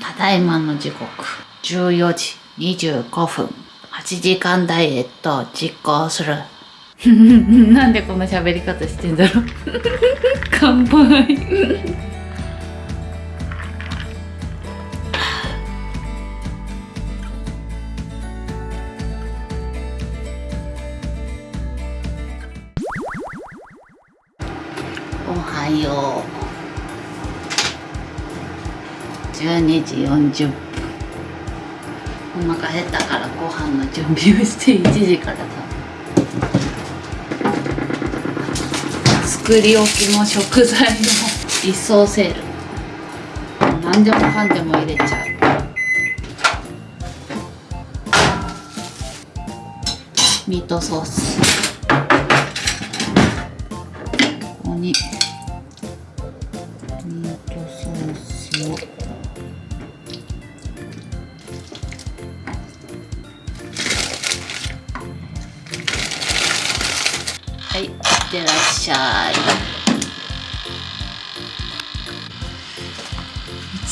ただいまの時刻。14時25分。8時間ダイエットを実行する。なんでこんな喋り方してんだろう。乾杯。0時40分。お腹減ったからご飯の準備をして1時から食作り置きの食材の一層セール。何でもかんでも入れちゃう。ミートソース。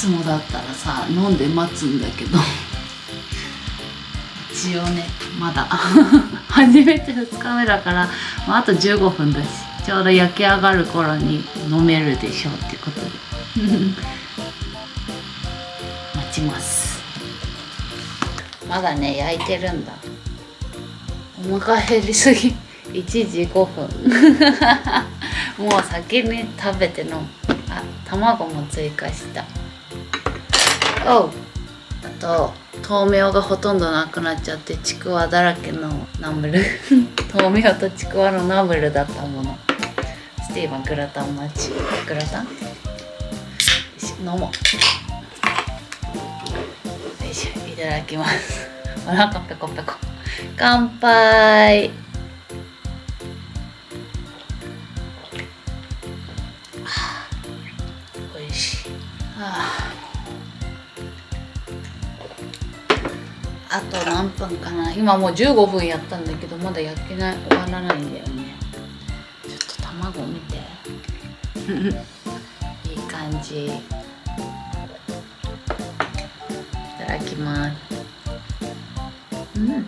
つもだったらさ飲んで待つんだけど。一応ねまだ。初めて2日目だから、まあ、あと15分だしちょうど焼き上がる頃に飲めるでしょうってことで。待ちます。まだね焼いてるんだ。お腹減りすぎ。1時5分。もう先に食べてのあ卵も追加したおあと豆苗がほとんどなくなっちゃってちくわだらけのナムル。豆苗とちくわのナムルだったもの。スティーブングラタン待ち。グラタン？よし飲もう。よいしいただきます。お腹ペコペコ。乾杯。あと何分かな。今もう15分やったんだけどまだ焼けない。終わらないんだよね。ちょっと卵見て。いい感じ。いただきます。うん。うん。うん。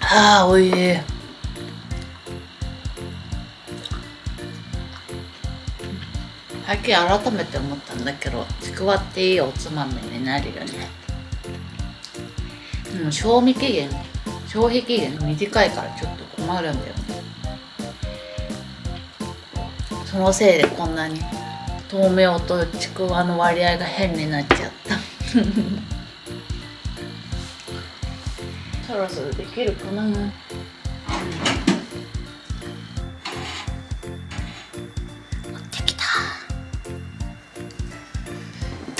ああおいしい。最近改めて思ったんだけどちくわっていいおつまみになるよね。でも賞味期限消費期限短いからちょっと困るんだよね。そのせいでこんなに豆苗とちくわの割合が変になっちゃった。そろそろできるかな、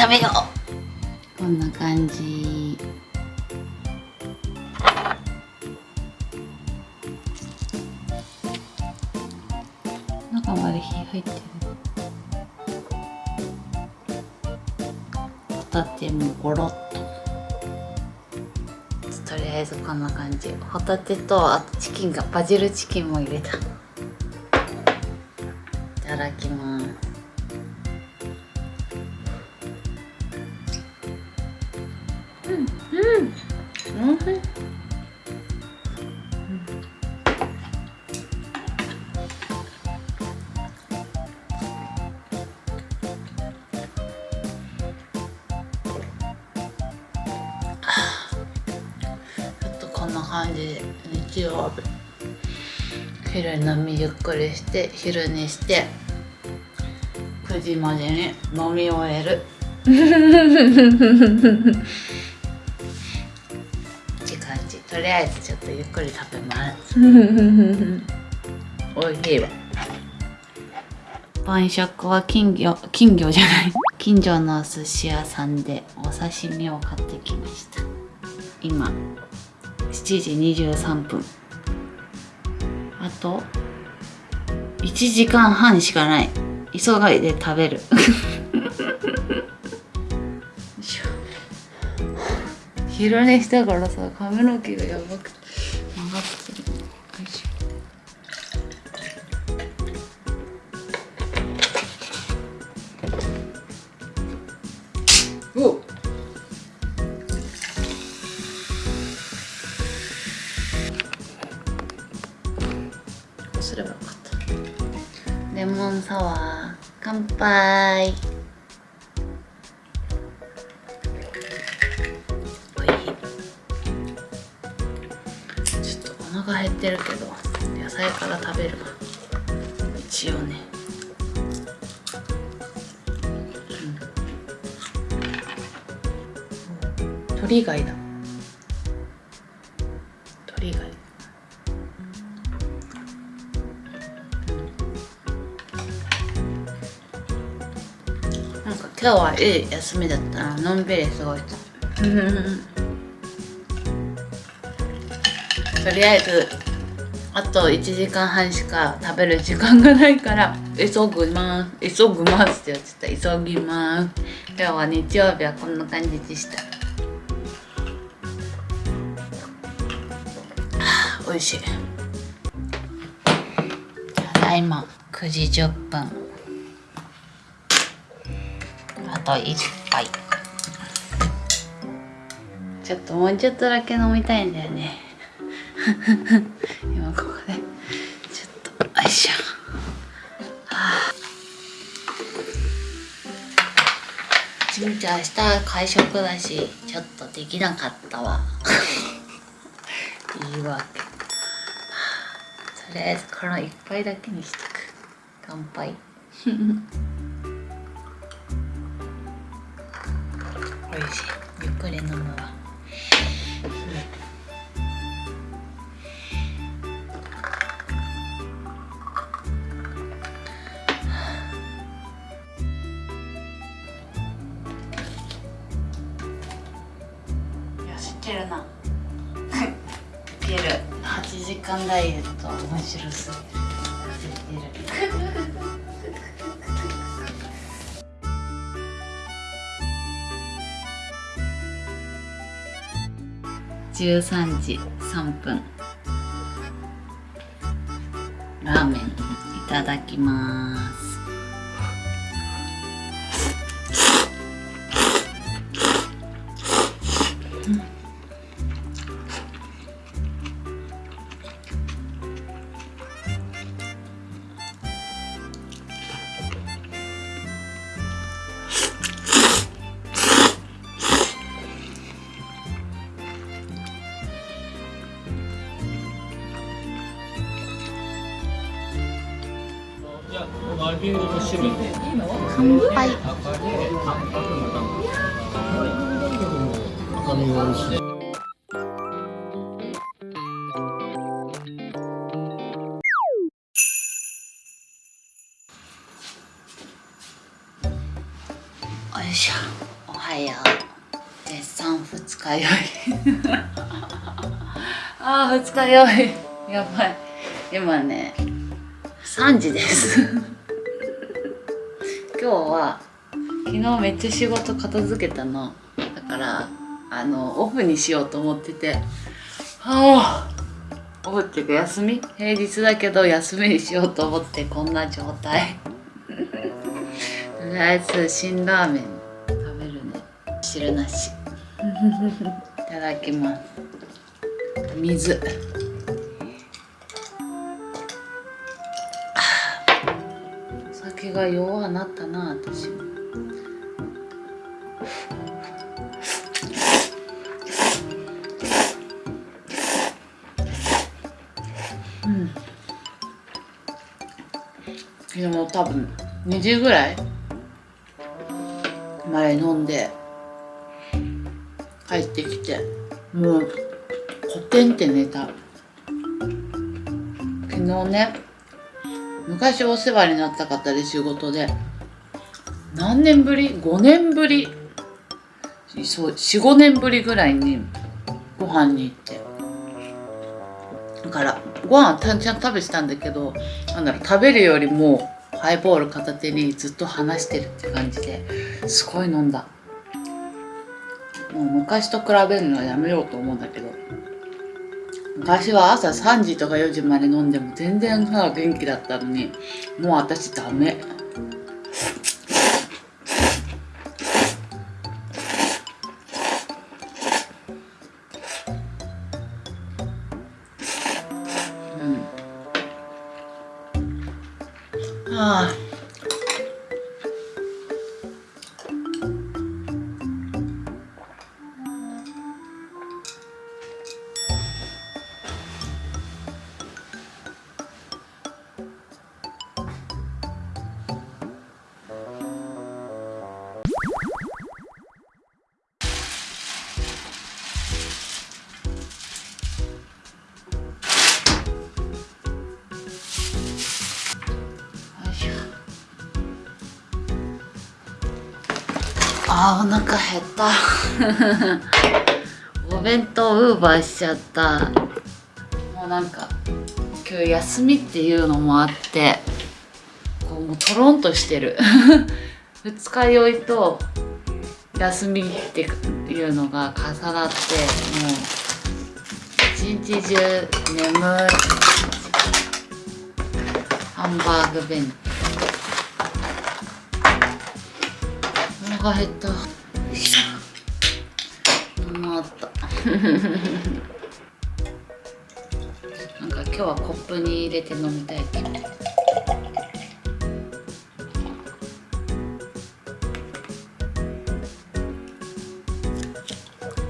食べよう。こんな感じ。中まで火入ってる。ホタテもゴロッと。とりあえずこんな感じ。ホタテとあとチキンがバジルチキンも入れた。いただきます昼飲みゆっくりして昼にして9時までに飲み終える。って感じ。とりあえずちょっとゆっくり食べます。おいしいわ。晩食は金魚金魚じゃない。近所の寿司屋さんでお刺身を買ってきました。今7時23分。あと1時間半しかない。急がいで食べる。よいしょ昼寝したからさ髪の毛がやばくて。ちょっとお腹減ってるけど野菜から食べる一応ね。鳥貝だ。鳥貝。なんか今日はいい休みだったな。のんびり過ごした。とりあえずあと1時間半しか食べる時間がないから急ぐます急ぐますって言っちゃった。急ぎます。今日は日曜日はこんな感じでした。あ 美味しい。ただいま9時10分。あと1杯。ちょっともうちょっとだけ飲みたいんだよね。今ここでちょっとよいしょはあ。ちみちゃん明日会食だしちょっとできなかったわ。言い訳。とりあえずこの一杯だけにしとく。乾杯。おいしい。ゆっくり飲むわ間ダイエット面白すぎる痩せてる。13時3分。ラーメンいただきます。乾杯赤身が美味しい。よいしょ。おはよう。絶賛二日酔い。あー二日酔い。やばい。今ね3時です。日は昨日めっちゃ仕事片付けたの。だからあのオフにしようと思ってて。はあ。オフっていうか休み？平日だけど休みにしようと思ってこんな状態。とりあえず辛ラーメン食べるね。汁なし。いただきます。水が弱なったな私も。うん。でも多分2時ぐらい前飲んで帰ってきてもうコテンって寝た昨日ね昔お世話になった方で仕事で何年ぶり ?5 年ぶり？そう45年ぶりぐらいにご飯に行って。だからご飯はたんちゃんと食べてたんだけどなんだろう食べるよりもハイボール片手にずっと話してるって感じですごい飲んだ。もう昔と比べるのはやめようと思うんだけど。昔は朝3時とか4時まで飲んでも全然さ元気だったのにもう私ダメ。あお腹減った。お弁当ウーバーしちゃった。もうなんか今日休みっていうのもあってこうもうとろんとしてる。二日酔いと休みっていうのが重なってもう一日中眠いハンバーグ弁当。お腹減った。よいしった。なんか今日はコップに入れて飲みたい気分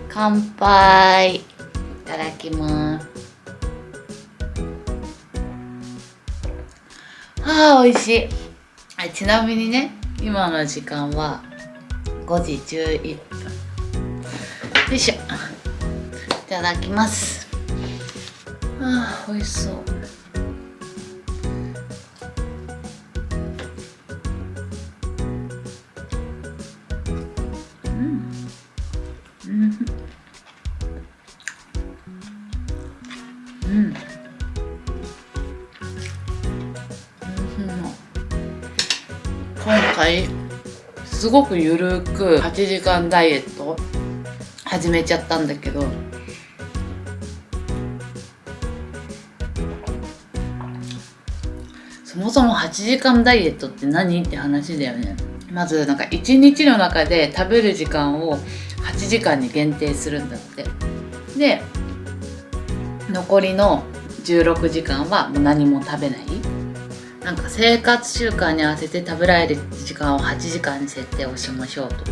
乾杯。いただきます。あー美味しい。あちなみにね今の時間は5時11分。よいしょ。いただきます。あー美味しそう。うん。うん。うん。今回すごくゆるく8時間ダイエット始めちゃったんだけどそもそも8時間ダイエットって何って話だよね。まずなんか1日の中で食べる時間を8時間に限定するんだって。で残りの16時間はもう何も食べない。なんか生活習慣に合わせて食べられる時間を8時間に設定をしましょうと。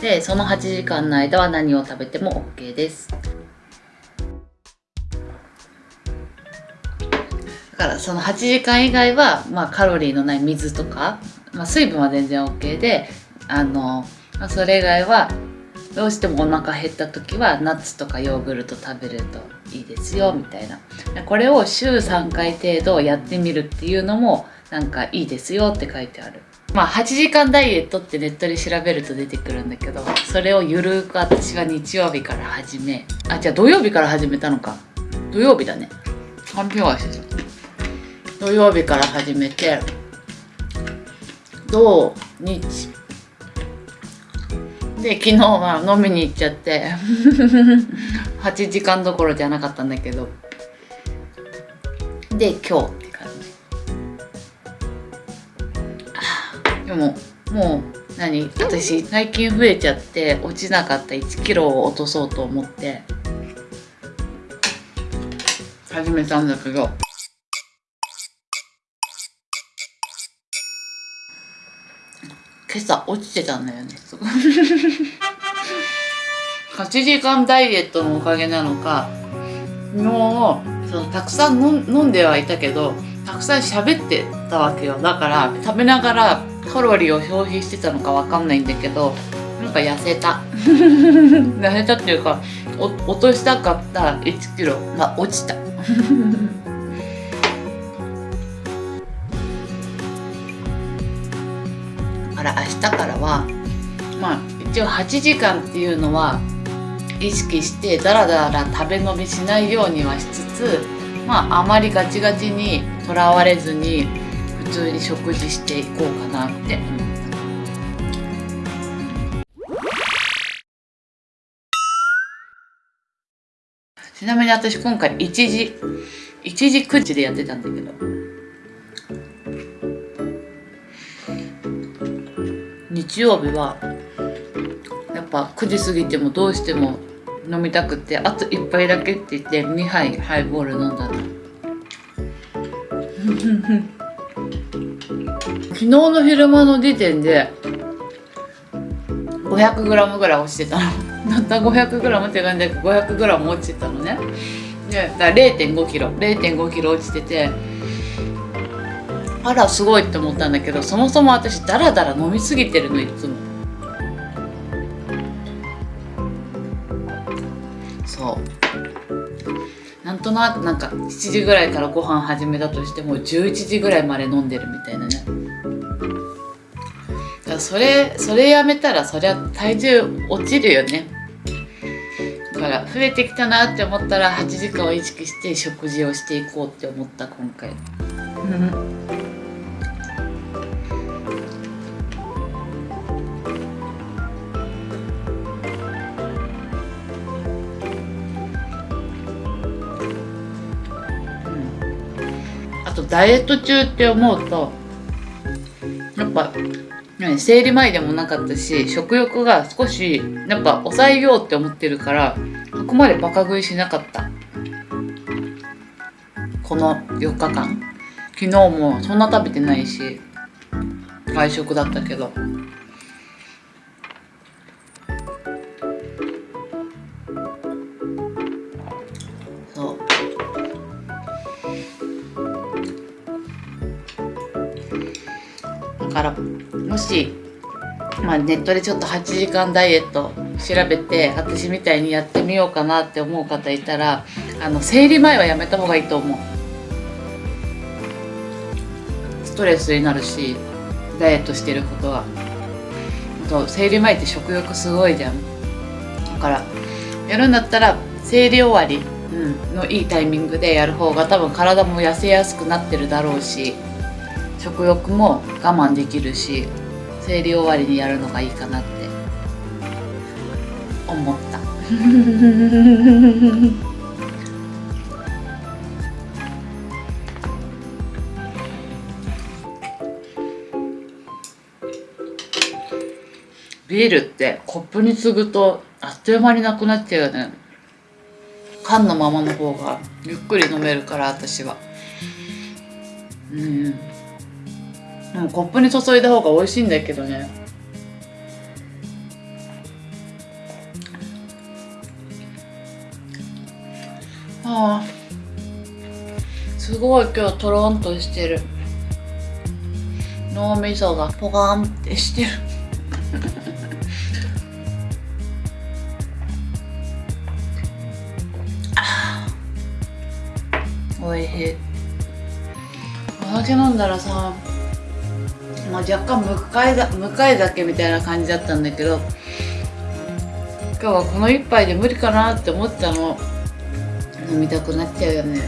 でその8時間の間は何を食べても OK です。だからその8時間以外は、まあ、カロリーのない水とか、まあ、水分は全然 OK であの、まあ、それ以外はどうしてもお腹減った時はナッツとかヨーグルト食べるといいですよみたいな。これを週3回程度やってみるっていうのもなんかいいですよって書いてある。まあ8時間ダイエットってネットで調べると出てくるんだけどそれをゆるく私は日曜日から始め。あじゃあ土曜日から始めたのか。土曜日だね。完璧はしてた。土曜日から始めて土日。で昨日は飲みに行っちゃって 8時間どころじゃなかったんだけど。で今日。でももう何？私最近増えちゃって落ちなかった1キロを落とそうと思って。始めたんだけど今朝落ちてたんだよね。8時間ダイエットのおかげなのか。もうそのたくさん飲飲んではいたけどたくさん喋ってたわけよ。だから食べながらカロリーを消費してたのかわかんないんだけどなんか痩せた。痩せたっていうかお落としたかった1キロが落ちた。だから明日からはまあ一応8時間っていうのは意識してダラダラ食べ飲みしないようにはしつつまああまりガチガチにとらわれずに普通に食事していこうかなって。ちなみに私今回1時1時9時でやってたんだけど日曜日はやっぱ9時過ぎてもどうしても飲みたくてあと1杯だけって言って2杯ハイボール飲んだの昨日の昼間の時点で 500g ぐらい落ちてたの。たった 500g って感じで 500g 落ちてたのね。でだから 0.5kg0.5kg 落ちててあらすごいって思ったんだけどそもそも私ダラダラ飲みすぎてるのいつも。そう。なんとなくなんか7時ぐらいからご飯始めたとしても11時ぐらいまで飲んでるみたいなね。だからそれそれやめたらそりゃ体重落ちるよね。だから増えてきたなって思ったら8時間を意識して食事をしていこうって思った今回。あとダイエット中って思うとやっぱ生理前でもなかったし食欲が少しやっぱ抑えようって思ってるからここまでバカ食いしなかった。この4日間。昨日もそんな食べてないし外食だったけど。あ、ネットでちょっと8時間ダイエット調べて私みたいにやってみようかなって思う方いたらあの生理前はやめた方がいいと思う。ストレスになるしダイエットしてることは。あと生理前って食欲すごいじゃん。だからやるんだったら生理終わり、うん、のいいタイミングでやる方が多分体も痩せやすくなってるだろうし食欲も我慢できるし生理終わりにやるのがいいかなって。思った。ビールってコップに継ぐとあっという間になくなっちゃうよね。缶のままの方がゆっくり飲めるから私は。うん。コップに注いだ方が美味しいんだけどね。ああすごい今日トロンとしてる。脳みそがポカンってしてる。あーおいしい。お酒飲んだらさまあ、若干向かいだ向かい酒みたいな感じだったんだけど今日はこの一杯で無理かなって思ったの。飲みたくなっちゃうよね。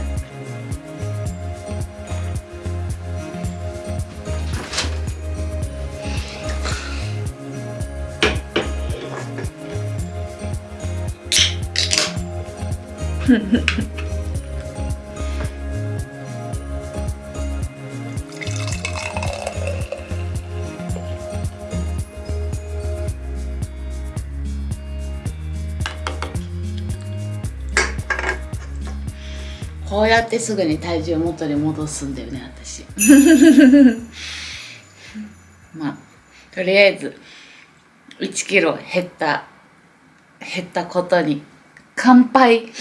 フフフこうやってすぐに体重元に戻すんだよね私。まあとりあえず1キロ減った減ったことに乾杯。